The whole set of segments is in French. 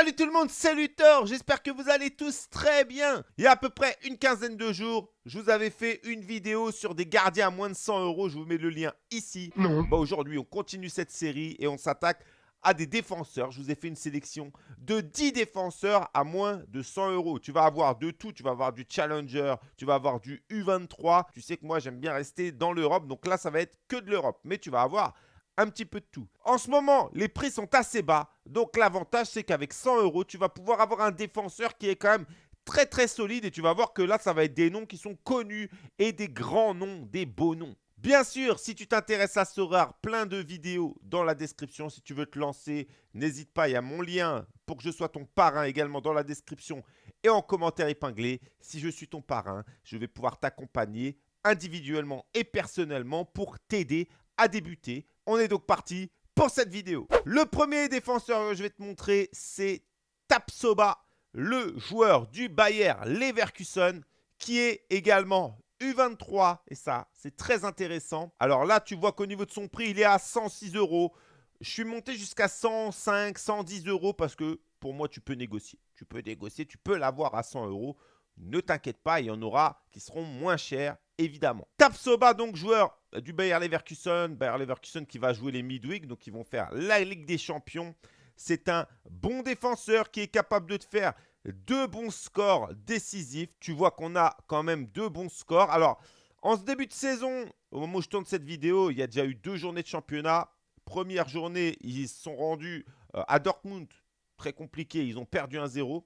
Salut tout le monde, salut Thor, j'espère que vous allez tous très bien. Il y a à peu près une quinzaine de jours, je vous avais fait une vidéo sur des gardiens à moins de 100 euros, je vous mets le lien ici. Non. Bah, Aujourd'hui, on continue cette série et on s'attaque à des défenseurs. Je vous ai fait une sélection de 10 défenseurs à moins de 100 euros. Tu vas avoir de tout. Tu vas avoir du Challenger, tu vas avoir du U23. Tu sais que moi, j'aime bien rester dans l'Europe. Donc là, ça va être que de l'Europe. Mais tu vas avoir un petit peu de tout. En ce moment, les prix sont assez bas. Donc l'avantage, c'est qu'avec 100 euros, tu vas pouvoir avoir un défenseur qui est quand même très très solide. Et tu vas voir que là, ça va être des noms qui sont connus et des grands noms, des beaux noms. Bien sûr, si tu t'intéresses à ce rare, plein de vidéos dans la description. Si tu veux te lancer, n'hésite pas, il y a mon lien pour que je sois ton parrain également dans la description et en commentaire épinglé. Si je suis ton parrain, je vais pouvoir t'accompagner individuellement et personnellement pour t'aider à débuter. On est donc parti pour cette vidéo. Le premier défenseur que je vais te montrer, c'est Tapsoba, le joueur du Bayer Leverkusen, qui est également U23. Et ça, c'est très intéressant. Alors là, tu vois qu'au niveau de son prix, il est à 106 euros. Je suis monté jusqu'à 105, 110 euros parce que pour moi, tu peux négocier. Tu peux négocier, tu peux l'avoir à 100 euros. Ne t'inquiète pas, il y en aura qui seront moins chers, évidemment. Tapsoba, donc joueur du Bayer Leverkusen. Bayer Leverkusen qui va jouer les Midweek, donc ils vont faire la Ligue des Champions. C'est un bon défenseur qui est capable de te faire deux bons scores décisifs. Tu vois qu'on a quand même deux bons scores. Alors, en ce début de saison, au moment où je tourne cette vidéo, il y a déjà eu deux journées de championnat. Première journée, ils se sont rendus euh, à Dortmund. Très compliqué, ils ont perdu 1-0.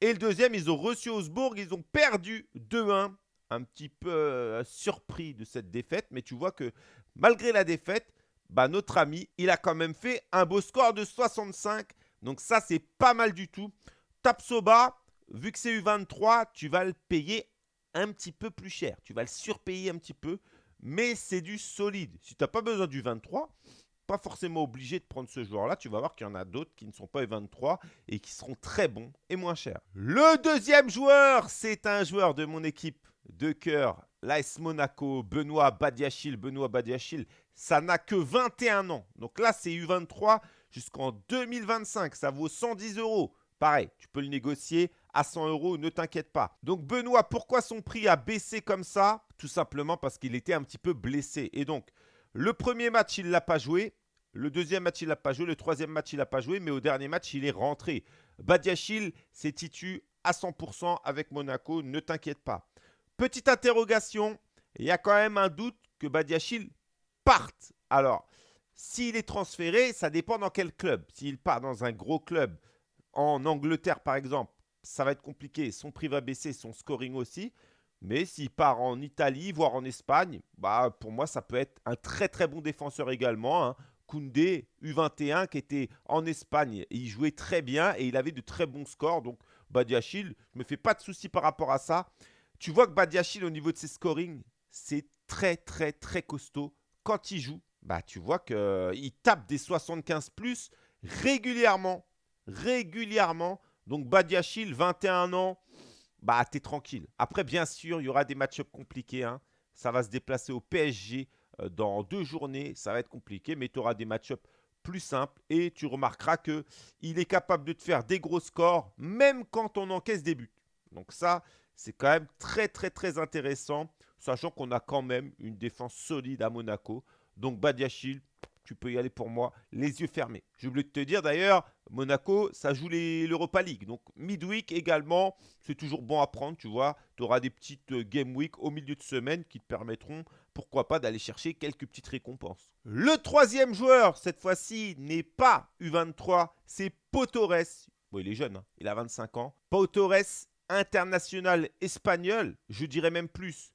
Et le deuxième, ils ont reçu Augsbourg, ils ont perdu 2-1. Un petit peu euh, surpris de cette défaite, mais tu vois que malgré la défaite, bah, notre ami, il a quand même fait un beau score de 65. Donc ça, c'est pas mal du tout. Tapsoba, vu que c'est U23, tu vas le payer un petit peu plus cher. Tu vas le surpayer un petit peu, mais c'est du solide. Si tu n'as pas besoin du 23, pas forcément obligé de prendre ce joueur-là. Tu vas voir qu'il y en a d'autres qui ne sont pas U23 et qui seront très bons et moins chers. Le deuxième joueur, c'est un joueur de mon équipe de cœur, l'AS Monaco, Benoît Badiachil. Benoît Badiachil, ça n'a que 21 ans. Donc là, c'est U23 jusqu'en 2025. Ça vaut 110 euros. Pareil, tu peux le négocier à 100 euros, ne t'inquiète pas. Donc Benoît, pourquoi son prix a baissé comme ça? Tout simplement parce qu'il était un petit peu blessé. Et donc, le premier match, il ne l'a pas joué. Le deuxième match, il ne l'a pas joué. Le troisième match, il ne l'a pas joué. Mais au dernier match, il est rentré. Badiachil s'est titu à 100% avec Monaco. Ne t'inquiète pas. Petite interrogation. Il y a quand même un doute que Badiachil parte. Alors, s'il est transféré, ça dépend dans quel club. S'il part dans un gros club, en Angleterre par exemple, ça va être compliqué. Son prix va baisser, son scoring aussi. Mais s'il part en Italie, voire en Espagne, bah pour moi, ça peut être un très très bon défenseur également. Hein. Koundé, U21, qui était en Espagne. Il jouait très bien et il avait de très bons scores. Donc, Badiachil, je ne me fais pas de soucis par rapport à ça. Tu vois que Badiachil, au niveau de ses scorings, c'est très très très costaud. Quand il joue, bah tu vois qu'il tape des 75 plus régulièrement régulièrement. Donc Badiachil, 21 ans, bah t'es tranquille. Après, bien sûr, il y aura des match-ups compliqués. Hein. Ça va se déplacer au PSG euh, dans deux journées. Ça va être compliqué, mais tu auras des match-ups plus simples. Et tu remarqueras qu'il est capable de te faire des gros scores, même quand on encaisse des buts. Donc ça, c'est quand même très, très, très intéressant, sachant qu'on a quand même une défense solide à Monaco. Donc Badiachil, tu peux y aller pour moi, les yeux fermés. J'ai oublié de te dire d'ailleurs, Monaco, ça joue l'Europa League. Donc midweek également, c'est toujours bon à prendre, tu vois. Tu auras des petites euh, game week au milieu de semaine qui te permettront, pourquoi pas, d'aller chercher quelques petites récompenses. Le troisième joueur, cette fois-ci, n'est pas U23, c'est Potores. Bon, il est jeune, hein. il a 25 ans. Potores, international espagnol, je dirais même plus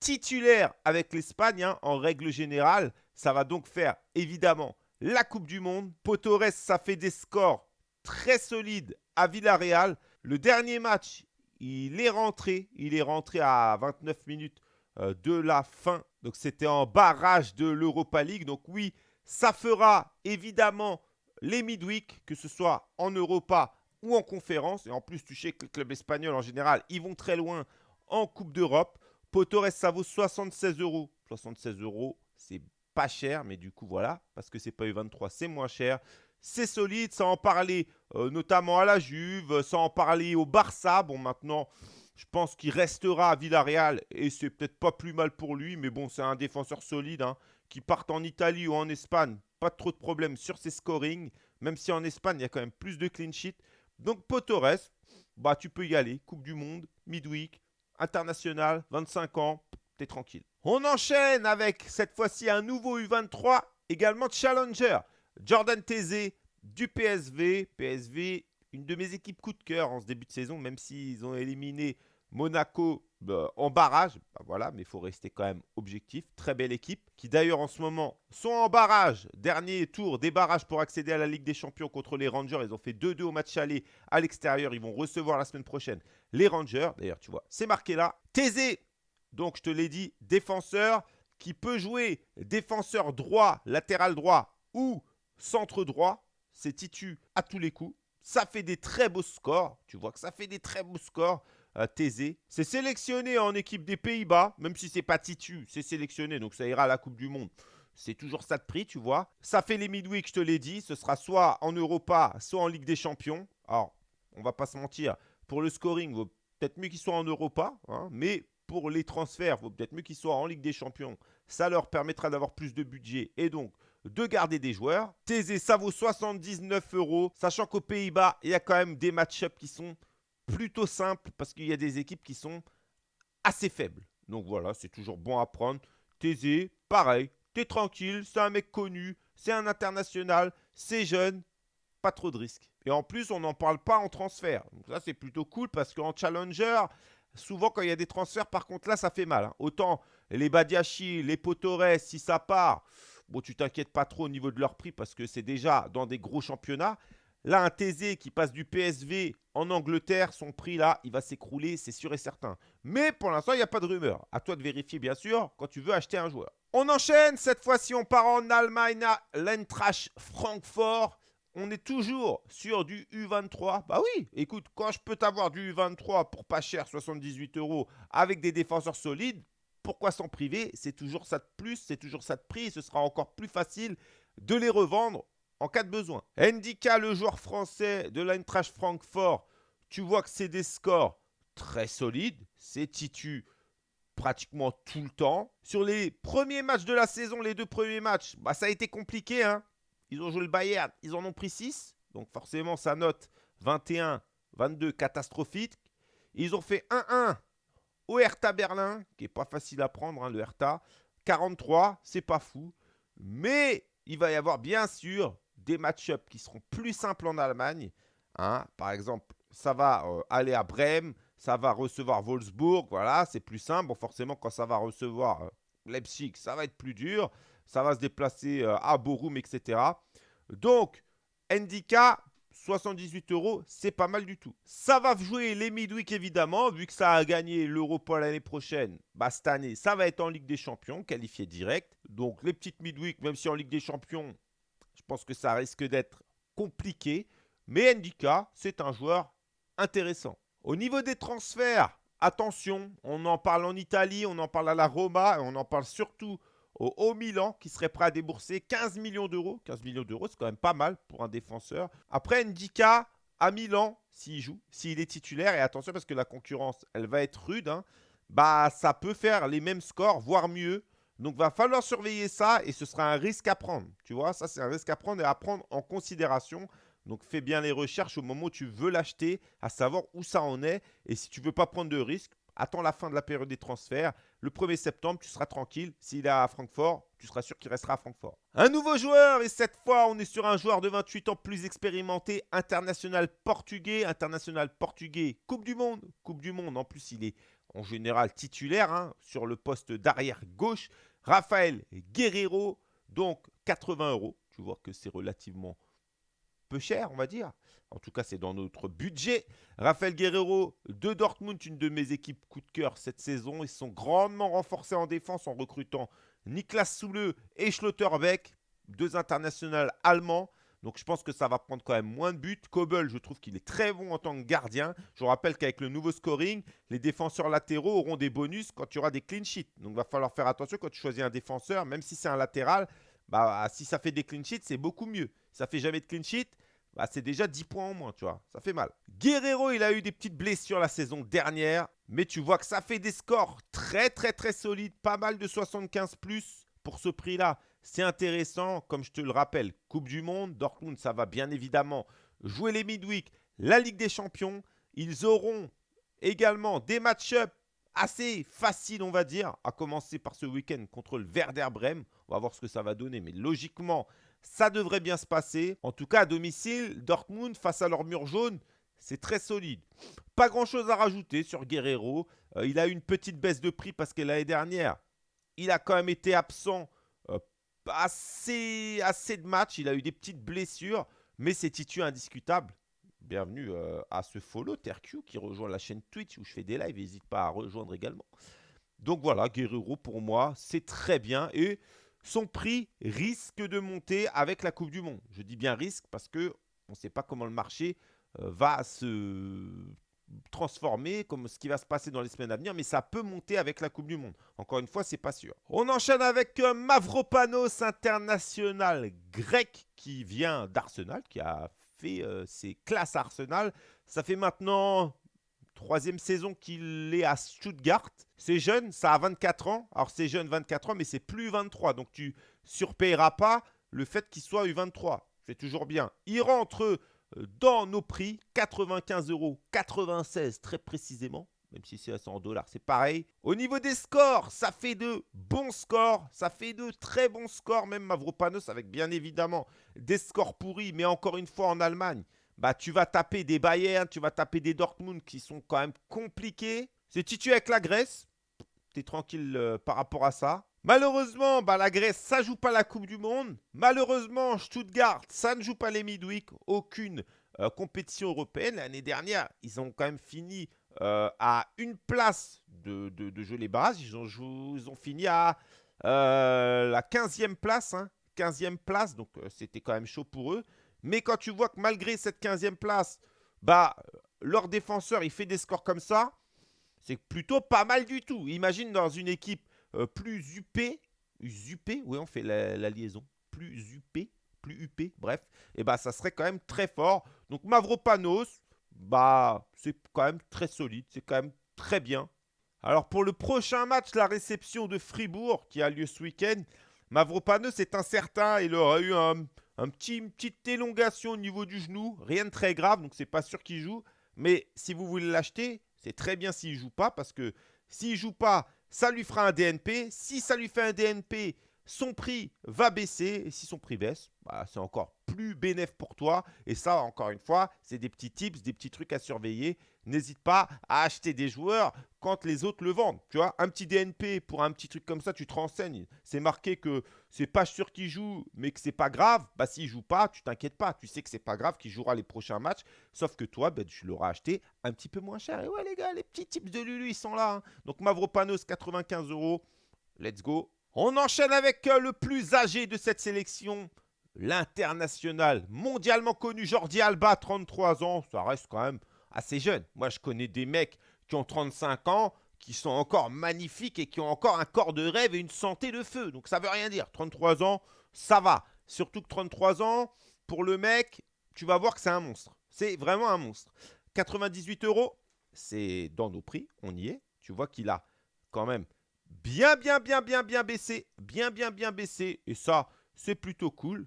titulaire avec l'Espagne hein, en règle générale. Ça va donc faire évidemment la Coupe du Monde. Potores, ça fait des scores très solides à Villarreal. Le dernier match, il est rentré. Il est rentré à 29 minutes euh, de la fin. Donc c'était en barrage de l'Europa League. Donc oui, ça fera évidemment les midweek, que ce soit en Europa ou en conférence. Et en plus, tu sais que le club espagnol en général, ils vont très loin en Coupe d'Europe. Potores, ça vaut 76 euros. 76 euros, c'est pas cher, mais du coup, voilà, parce que c'est pas U23, c'est moins cher. c'est solide. Ça en parlait euh, notamment à la Juve, ça en parlait au Barça. Bon, maintenant, je pense qu'il restera à Villarreal et c'est peut-être pas plus mal pour lui. Mais bon, c'est un défenseur solide hein, qui part en Italie ou en Espagne. Pas trop de problèmes sur ses scorings. Même si en Espagne, il y a quand même plus de clean sheet. Donc, Potores, bah, tu peux y aller. Coupe du Monde, midweek, international, 25 ans, t'es tranquille. On enchaîne avec cette fois-ci un nouveau U23, également Challenger. Jordan Tézé du PSV. PSV, une de mes équipes coup de cœur en ce début de saison, même s'ils ont éliminé Monaco bah, en barrage. Bah, voilà, mais il faut rester quand même objectif. Très belle équipe, qui d'ailleurs en ce moment sont en barrage. Dernier tour des barrages pour accéder à la Ligue des Champions contre les Rangers. Ils ont fait 2-2 au match aller à l'extérieur. Ils vont recevoir la semaine prochaine les Rangers. D'ailleurs, tu vois, c'est marqué là. Tézé, donc je te l'ai dit, défenseur qui peut jouer défenseur droit, latéral droit ou centre droit. C'est Titu à tous les coups. Ça fait des très beaux scores. Tu vois que ça fait des très beaux scores. Euh, Tézé. C'est sélectionné en équipe des Pays-Bas, même si c'est pas Titu, c'est sélectionné, donc ça ira à la Coupe du Monde. C'est toujours ça de prix, tu vois. Ça fait les midweek, je te l'ai dit. Ce sera soit en Europa, soit en Ligue des Champions. Alors, on va pas se mentir. Pour le scoring, vaut peut-être mieux qu'il soit en Europa. Hein, mais pour les transferts, vaut peut-être mieux qu'il soit en Ligue des Champions. Ça leur permettra d'avoir plus de budget et donc de garder des joueurs. Tézé, ça vaut 79 euros. Sachant qu'aux Pays-Bas, il y a quand même des match-ups qui sont plutôt simples parce qu'il y a des équipes qui sont assez faibles. Donc voilà, c'est toujours bon à prendre. Tézé, pareil, t'es tranquille, c'est un mec connu, c'est un international, c'est jeune, pas trop de risques. Et en plus, on n'en parle pas en transfert. Donc ça, c'est plutôt cool parce qu'en challenger, souvent quand il y a des transferts, par contre, là, ça fait mal. Hein. Autant les Badiachi, les Potores, si ça part, bon, tu t'inquiètes pas trop au niveau de leur prix parce que c'est déjà dans des gros championnats. Là, un Thésée qui passe du PSV en Angleterre, son prix là, il va s'écrouler, c'est sûr et certain. Mais pour l'instant, il n'y a pas de rumeur. À toi de vérifier, bien sûr, quand tu veux acheter un joueur. On enchaîne, cette fois-ci, on part en Allemagne à l'Eintracht Francfort. On est toujours sur du U23. Bah oui, écoute, quand je peux t'avoir du U23 pour pas cher, 78 euros, avec des défenseurs solides, pourquoi s'en priver? C'est toujours ça de plus, c'est toujours ça de prix. ce sera encore plus facile de les revendre en cas de besoin. Ndika, le joueur français de l'Eintracht Francfort, tu vois que c'est des scores très solides. C'est titu pratiquement tout le temps. Sur les premiers matchs de la saison, les deux premiers matchs, bah, ça a été compliqué. Hein ils ont joué le Bayern, ils en ont pris 6. Donc forcément, sa note 21, 22, catastrophique. Ils ont fait 1-1 au Hertha Berlin, qui n'est pas facile à prendre, hein, le Hertha. 43, c'est pas fou. Mais il va y avoir bien sûr des match-ups qui seront plus simples en Allemagne. Hein. Par exemple, ça va euh, aller à Brême, ça va recevoir Wolfsburg, voilà, c'est plus simple. Bon, forcément, quand ça va recevoir euh, Leipzig, ça va être plus dur. Ça va se déplacer euh, à Borum, etc. Donc, Ndika, 78 euros, c'est pas mal du tout. Ça va jouer les midweek évidemment, vu que ça a gagné l'Europa l'année prochaine. Bah, cette année, ça va être en Ligue des Champions, qualifié direct. Donc, les petites midweek, même si en Ligue des Champions, pense que ça risque d'être compliqué. Mais Ndika, c'est un joueur intéressant. Au niveau des transferts, attention, on en parle en Italie, on en parle à la Roma, on en parle surtout au Haut Milan qui serait prêt à débourser 15 millions d'euros. 15 millions d'euros, c'est quand même pas mal pour un défenseur. Après, Ndika à Milan, s'il joue, s'il est titulaire, et attention parce que la concurrence, elle va être rude, hein, bah ça peut faire les mêmes scores, voire mieux. Donc, va falloir surveiller ça et ce sera un risque à prendre. Tu vois, ça, c'est un risque à prendre et à prendre en considération. Donc, fais bien les recherches au moment où tu veux l'acheter, à savoir où ça en est. Et si tu ne veux pas prendre de risque, attends la fin de la période des transferts. Le 1er septembre, tu seras tranquille. S'il est à Francfort, tu seras sûr qu'il restera à Francfort. Un nouveau joueur, et cette fois, on est sur un joueur de 28 ans plus expérimenté, international portugais. International portugais, Coupe du Monde. Coupe du Monde, en plus, il est en général titulaire hein, sur le poste d'arrière gauche. Raphaël Guerrero, donc 80 euros. Tu vois que c'est relativement peu cher, on va dire. En tout cas, c'est dans notre budget. Raphaël Guerrero de Dortmund, une de mes équipes coup de cœur cette saison. Ils sont grandement renforcés en défense en recrutant Niklas Soule et Schlotterbeck, deux internationaux allemands. Donc je pense que ça va prendre quand même moins de buts. Kobel, je trouve qu'il est très bon en tant que gardien. Je vous rappelle qu'avec le nouveau scoring, les défenseurs latéraux auront des bonus quand tu auras des clean sheets. Donc il va falloir faire attention quand tu choisis un défenseur, même si c'est un latéral, bah, si ça fait des clean sheets, c'est beaucoup mieux. Si ça fait jamais de clean sheet, bah, c'est déjà 10 points en moins, tu vois. Ça fait mal. Guerrero, il a eu des petites blessures la saison dernière. Mais tu vois que ça fait des scores très, très, très solides. Pas mal de 75 plus pour ce prix-là. C'est intéressant, comme je te le rappelle. Coupe du Monde, Dortmund, ça va bien évidemment jouer les midweek, la Ligue des Champions. Ils auront également des match-ups assez faciles, on va dire, à commencer par ce week-end contre le Werder Bremen. On va voir ce que ça va donner, mais logiquement, ça devrait bien se passer. En tout cas, à domicile, Dortmund, face à leur mur jaune, c'est très solide. Pas grand-chose à rajouter sur Guerrero. Euh, il a eu une petite baisse de prix parce que l'année dernière, il a quand même été absent assez, assez de matchs. Il a eu des petites blessures, mais c'est titu indiscutable. Bienvenue euh, à ce follow TerQ qui rejoint la chaîne Twitch où je fais des lives. N'hésite pas à rejoindre également. Donc voilà, Guerrero pour moi, c'est très bien. Et son prix risque de monter avec la Coupe du Monde. Je dis bien risque parce que on ne sait pas comment le marché euh, va se transformer, comme ce qui va se passer dans les semaines à venir, mais ça peut monter avec la Coupe du Monde. Encore une fois, c'est pas sûr. On enchaîne avec euh, Mavropanos, international grec, qui vient d'Arsenal, qui a fait euh, ses classes Arsenal. Ça fait maintenant Troisième saison qu'il est à Stuttgart. C'est jeune, ça a 24 ans. Alors c'est jeune 24 ans, mais c'est plus 23. Donc tu surpayeras pas le fait qu'il soit U23. C'est toujours bien. Il rentre dans nos prix, 95 euros, 96 très précisément. Même si c'est en dollars, c'est pareil. Au niveau des scores, ça fait de bons scores. Ça fait de très bons scores, même Mavropanos, avec bien évidemment des scores pourris. Mais encore une fois, en Allemagne, bah, tu vas taper des Bayern, tu vas taper des Dortmund qui sont quand même compliqués. C'est titulé avec la Grèce. Tu es tranquille euh, par rapport à ça. Malheureusement, bah, la Grèce, ça joue pas la Coupe du Monde. Malheureusement, Stuttgart, ça ne joue pas les midweek. Aucune euh, compétition européenne. L'année dernière, ils ont quand même fini euh, à une place de, de, jouer les bases. Ils ont, ils ont fini à la 15e place. 15e hein. place, donc c'était quand même chaud pour eux. Mais quand tu vois que malgré cette 15e place, bah, leur défenseur, il fait des scores comme ça, c'est plutôt pas mal du tout. Imagine dans une équipe euh, plus UP, UP, oui, on fait la, liaison, plus UP, plus UP, bref, et bah ça serait quand même très fort. Donc Mavropanos, bah c'est quand même très solide, c'est quand même très bien. Alors pour le prochain match, la réception de Fribourg qui a lieu ce week-end, Mavropanos est incertain, il aura eu un un petit, une petite élongation au niveau du genou, rien de très grave, donc c'est pas sûr qu'il joue. Mais si vous voulez l'acheter, c'est très bien s'il joue pas, parce que s'il joue pas, ça lui fera un DNP. Si ça lui fait un DNP, son prix va baisser. Et si son prix baisse, bah, c'est encore plus bénéf pour toi. Et ça, encore une fois, c'est des petits tips, des petits trucs à surveiller. N'hésite pas à acheter des joueurs quand les autres le vendent. Tu vois, un petit DNP pour un petit truc comme ça, tu te renseignes. C'est marqué que c'est pas sûr qu'il joue, mais que c'est pas grave. Bah, s'il joue pas, tu t'inquiètes pas. Tu sais que c'est pas grave qu'il jouera les prochains matchs. Sauf que toi, ben, tu l'auras acheté un petit peu moins cher. Et ouais, les gars, les petits tips de Lulu, ils sont là. Hein. Donc, Mavropanos, 95 euros. Let's go. On enchaîne avec euh, le plus âgé de cette sélection, l'international, mondialement connu Jordi Alba, 33 ans. Ça reste quand même assez jeune. Moi, je connais des mecs qui ont 35 ans, qui sont encore magnifiques et qui ont encore un corps de rêve et une santé de feu. Donc ça veut rien dire. 33 ans, ça va. Surtout que 33 ans, pour le mec, tu vas voir que c'est un monstre. C'est vraiment un monstre. 98 euros, c'est dans nos prix, on y est. Tu vois qu'il a quand même bien, bien, bien, bien, bien baissé. Bien, bien, bien baissé. Et ça, c'est plutôt cool.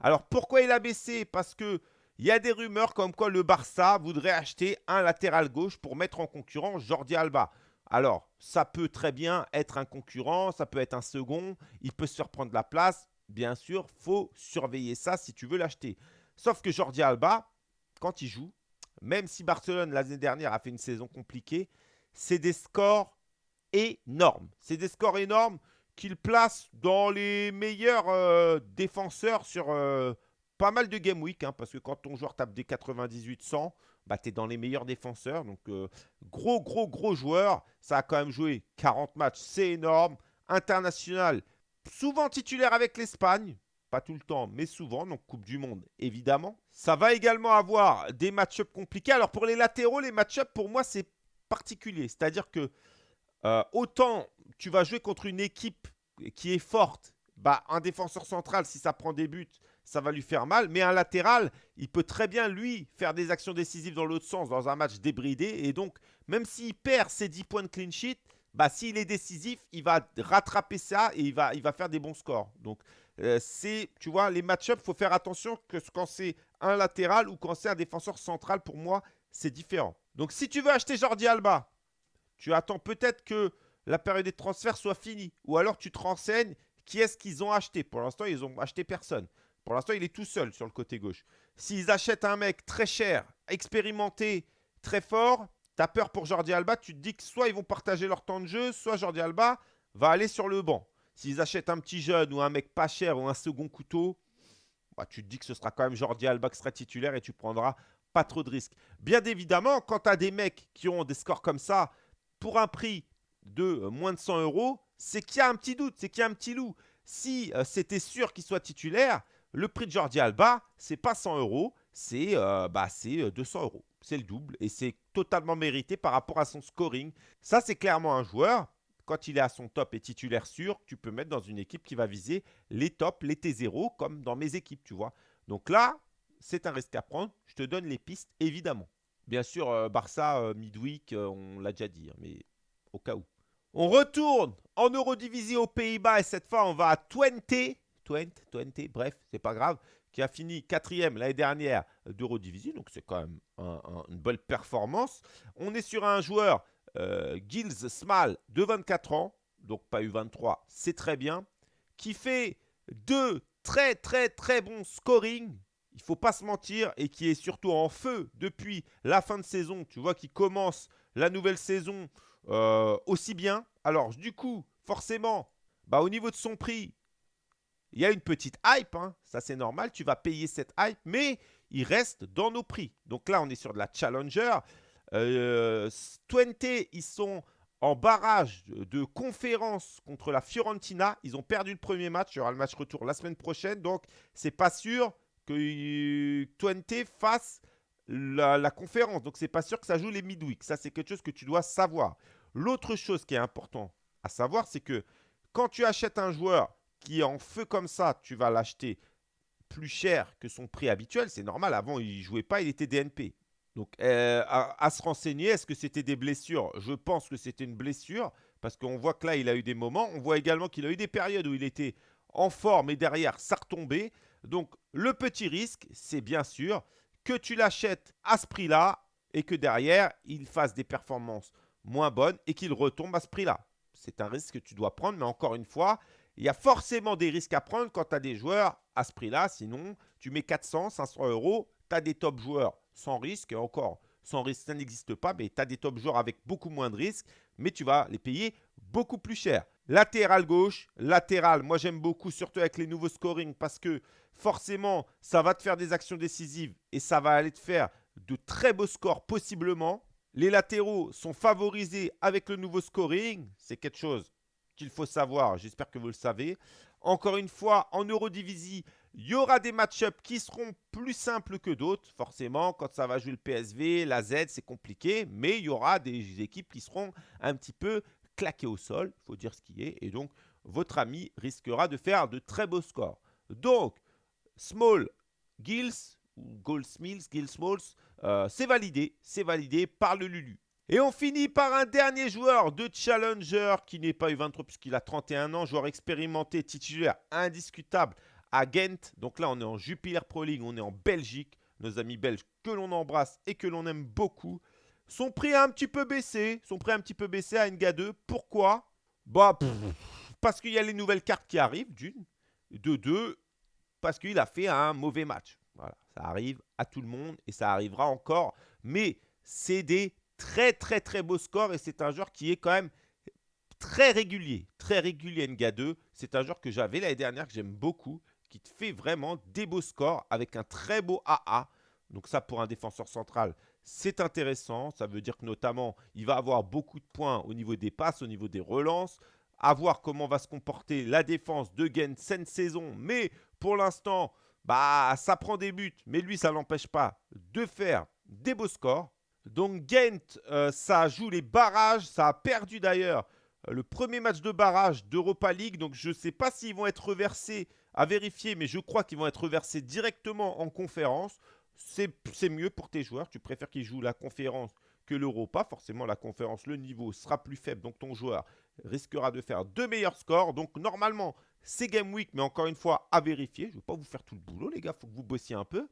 Alors, pourquoi il a baissé? Parce que il y a des rumeurs comme quoi le Barça voudrait acheter un latéral gauche pour mettre en concurrence Jordi Alba. Alors, ça peut très bien être un concurrent, ça peut être un second, il peut se faire prendre la place. Bien sûr, faut surveiller ça si tu veux l'acheter. Sauf que Jordi Alba, quand il joue, même si Barcelone l'année dernière a fait une saison compliquée, c'est des scores C'est des scores énormes qu'il place dans les meilleurs euh, défenseurs sur euh, pas mal de game week. Hein, parce que quand ton joueur tape des 98-100, bah, tu es dans les meilleurs défenseurs. Donc, euh, gros, gros, gros joueur. Ça a quand même joué 40 matchs. C'est énorme. International, souvent titulaire avec l'Espagne. Pas tout le temps, mais souvent. Donc, Coupe du Monde, évidemment. Ça va également avoir des match-ups compliqués. Alors, pour les latéraux, les match-ups, pour moi, c'est particulier. C'est-à-dire que euh, autant tu vas jouer contre une équipe qui est forte bah, un défenseur central, si ça prend des buts, ça va lui faire mal. Mais un latéral, il peut très bien, lui, faire des actions décisives dans l'autre sens, dans un match débridé. Et donc, même s'il perd ses 10 points de clean sheet, bah, s'il est décisif, il va rattraper ça et il va, il va faire des bons scores. Donc, euh, c'est, tu vois, les match-ups, il faut faire attention que quand c'est un latéral ou quand c'est un défenseur central, pour moi, c'est différent. Donc, si tu veux acheter Jordi Alba, tu attends peut-être que la période des transferts soit finie. Ou alors, tu te renseignes qui est-ce qu'ils ont acheté. Pour l'instant, ils ont acheté personne. Pour l'instant, il est tout seul sur le côté gauche. S'ils achètent un mec très cher, expérimenté, très fort, tu as peur pour Jordi Alba. Tu te dis que soit ils vont partager leur temps de jeu, soit Jordi Alba va aller sur le banc. S'ils achètent un petit jeune ou un mec pas cher ou un second couteau, bah, tu te dis que ce sera quand même Jordi Alba qui sera titulaire et tu prendras pas trop de risques. Bien évidemment, quand tu as des mecs qui ont des scores comme ça, pour un prix de euh, moins de 100 euros, c'est qu'il y a un petit doute, c'est qu'il y a un petit loup. Si euh, c'était sûr qu'il soit titulaire, le prix de Jordi Alba, c'est pas 100 euros, c'est 200 euh, bah, euros. C'est le double et c'est totalement mérité par rapport à son scoring. Ça, c'est clairement un joueur quand il est à son top et titulaire sûr, tu peux mettre dans une équipe qui va viser les tops, les T0, comme dans mes équipes, tu vois. Donc là, c'est un risque à prendre. Je te donne les pistes, évidemment. Bien sûr, euh, Barça, euh, midweek, euh, on l'a déjà dit, hein, mais au cas où. On retourne en Eurodivisie aux Pays-Bas et cette fois, on va à Twente. Twente, Twente, bref, c'est pas grave. Qui a fini quatrième l'année dernière d'Eurodivisie, donc c'est quand même une bonne performance. On est sur un joueur euh, Gilles Small de 24 ans, donc pas eu 23, c'est très bien, qui fait deux très très très bons scoring. Il faut pas se mentir et qui est surtout en feu depuis la fin de saison. Tu vois, qui commence la nouvelle saison euh, aussi bien. Alors du coup, forcément, bah, au niveau de son prix, il y a une petite hype, hein. ça c'est normal, tu vas payer cette hype, mais il reste dans nos prix. Donc là, on est sur de la Challenger. Euh, Twente, ils sont en barrage de conférence contre la Fiorentina. Ils ont perdu le premier match. Il y aura le match retour la semaine prochaine. Donc, c'est pas sûr que euh, Twente fasse la, conférence. Donc, c'est pas sûr que ça joue les midweek. Ça, c'est quelque chose que tu dois savoir. L'autre chose qui est important à savoir, c'est que quand tu achètes un joueur qui est en feu comme ça, tu vas l'acheter plus cher que son prix habituel. C'est normal. Avant, il jouait pas, il était DNP. Donc, euh, à, se renseigner, est-ce que c'était des blessures? Je pense que c'était une blessure, parce qu'on voit que là, il a eu des moments. On voit également qu'il a eu des périodes où il était en forme et derrière, ça retombait. Donc, le petit risque, c'est bien sûr que tu l'achètes à ce prix-là et que derrière, il fasse des performances moins bonnes et qu'il retombe à ce prix-là. C'est un risque que tu dois prendre, mais encore une fois, il y a forcément des risques à prendre quand tu as des joueurs à ce prix-là. Sinon, tu mets 400, 500 euros, tu as des top joueurs sans risque. Et encore, sans risque, ça n'existe pas, mais tu as des top joueurs avec beaucoup moins de risques, mais tu vas les payer beaucoup plus cher. Latéral gauche, latéral, moi j'aime beaucoup, surtout avec les nouveaux scoring, parce que forcément, ça va te faire des actions décisives et ça va aller te faire de très beaux scores possiblement. Les latéraux sont favorisés avec le nouveau scoring, c'est quelque chose qu'il faut savoir, j'espère que vous le savez. Encore une fois, en Eurodivisie, il y aura des match-ups qui seront plus simples que d'autres. Forcément, quand ça va jouer le PSV, la Z, c'est compliqué. Mais il y aura des équipes qui seront un petit peu claquées au sol. Il faut dire ce qui est. Et donc, votre ami risquera de faire de très beaux scores. Donc, Small Gills, ou Goldsmiths, Gills Smalls, euh, c'est validé. C'est validé par le Lulu. Et on finit par un dernier joueur de Challenger qui n'est pas U23 puisqu'il a 31 ans, joueur expérimenté, titulaire indiscutable à Ghent. Donc là, on est en Jupiler Pro League, on est en Belgique. Nos amis belges que l'on embrasse et que l'on aime beaucoup. Son prix a un petit peu baissé. Son prix a un petit peu baissé à NGA 2. Pourquoi? Bah, parce qu'il y a les nouvelles cartes qui arrivent, d'une. De deux, parce qu'il a fait un mauvais match. Voilà, ça arrive à tout le monde et ça arrivera encore. Mais c'est des très, très, très beaux scores et c'est un joueur qui est quand même très régulier. Très régulier NGA 2. C'est un joueur que j'avais l'année dernière, que j'aime beaucoup qui te fait vraiment des beaux scores avec un très beau AA. Donc ça, pour un défenseur central, c'est intéressant. Ça veut dire que notamment, il va avoir beaucoup de points au niveau des passes, au niveau des relances. À voir comment va se comporter la défense de Gent cette saison. Mais pour l'instant, bah, ça prend des buts. Mais lui, ça l'empêche pas de faire des beaux scores. Donc Gent, euh, ça joue les barrages. Ça a perdu d'ailleurs le premier match de barrage d'Europa League. Donc je ne sais pas s'ils vont être reversés à vérifier, mais je crois qu'ils vont être reversés directement en conférence. C'est mieux pour tes joueurs. Tu préfères qu'ils jouent la conférence que l'Europa. Forcément, la conférence, le niveau sera plus faible. Donc ton joueur risquera de faire deux meilleurs scores. Donc normalement, c'est Game Week, mais encore une fois, à vérifier. Je ne vais pas vous faire tout le boulot, les gars. Il faut que vous bossiez un peu.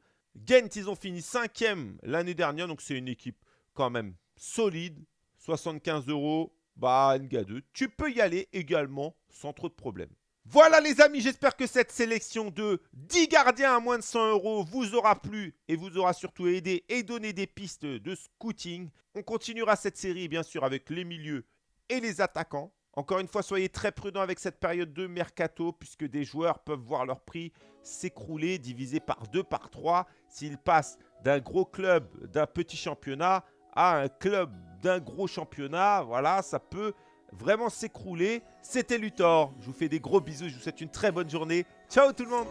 Gent, ils ont fini cinquième l'année dernière. Donc c'est une équipe quand même solide. 75 euros. Bah, NGA2. Tu peux y aller également sans trop de problèmes. Voilà les amis, j'espère que cette sélection de 10 gardiens à moins de 100 euros vous aura plu et vous aura surtout aidé et donné des pistes de scouting. On continuera cette série bien sûr avec les milieux et les attaquants. Encore une fois, soyez très prudents avec cette période de mercato puisque des joueurs peuvent voir leur prix s'écrouler, divisé par 2, par 3, s'ils passent d'un gros club, d'un petit championnat à un club d'un gros championnat. Voilà, ça peut vraiment s'écrouler. C'était Luthor. Je vous fais des gros bisous. Je vous souhaite une très bonne journée. Ciao tout le monde.